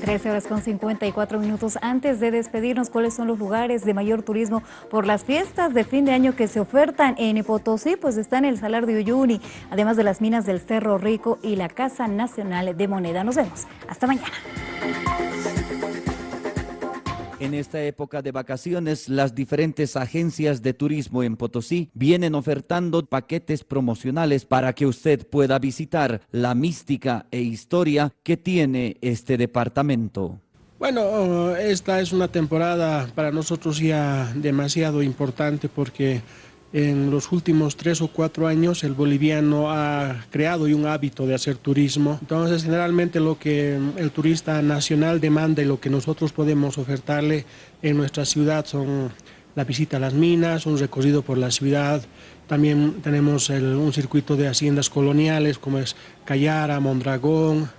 13 horas con 54 minutos. Antes de despedirnos, ¿cuáles son los lugares de mayor turismo por las fiestas de fin de año que se ofertan en Potosí? Pues están el Salar de Uyuni, además de las minas del Cerro Rico y la Casa Nacional de Moneda. Nos vemos. Hasta mañana. En esta época de vacaciones, las diferentes agencias de turismo en Potosí vienen ofertando paquetes promocionales para que usted pueda visitar la mística e historia que tiene este departamento. Bueno, esta es una temporada para nosotros ya demasiado importante porque en los últimos tres o cuatro años el boliviano ha creado un hábito de hacer turismo. Entonces, generalmente lo que el turista nacional demanda y lo que nosotros podemos ofertarle en nuestra ciudad son la visita a las minas, un recorrido por la ciudad, también tenemos un circuito de haciendas coloniales como es Cayara, Mondragón,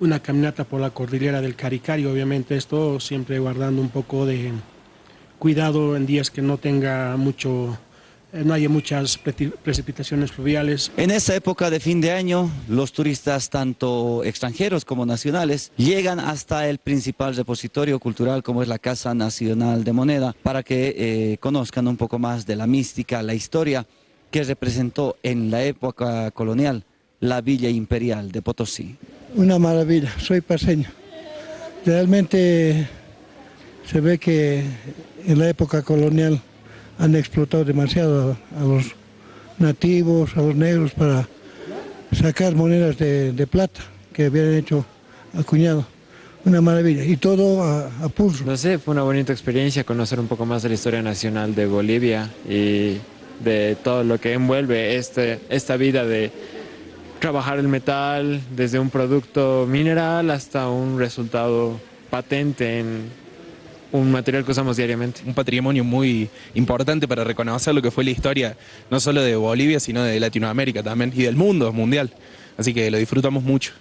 una caminata por la cordillera del Caricari, obviamente esto siempre guardando un poco de cuidado en días que no tenga mucho no hay muchas precipitaciones fluviales. En esa época de fin de año, los turistas, tanto extranjeros como nacionales, llegan hasta el principal repositorio cultural como es la Casa Nacional de Moneda, para que eh, conozcan un poco más de la mística, la historia que representó en la época colonial la Villa Imperial de Potosí. Una maravilla, soy paseño. Realmente se ve que en la época colonial han explotado demasiado a, los nativos, a los negros para sacar monedas de, plata que habían hecho acuñado. Una maravilla, y todo a, pulso. No sé, fue una bonita experiencia conocer un poco más de la historia nacional de Bolivia y de todo lo que envuelve este, esta vida de trabajar el metal desde un producto mineral hasta un resultado patente en un material que usamos diariamente. Un patrimonio muy importante para reconocer lo que fue la historia, no solo de Bolivia, sino de Latinoamérica también, y del mundo mundial. Así que lo disfrutamos mucho.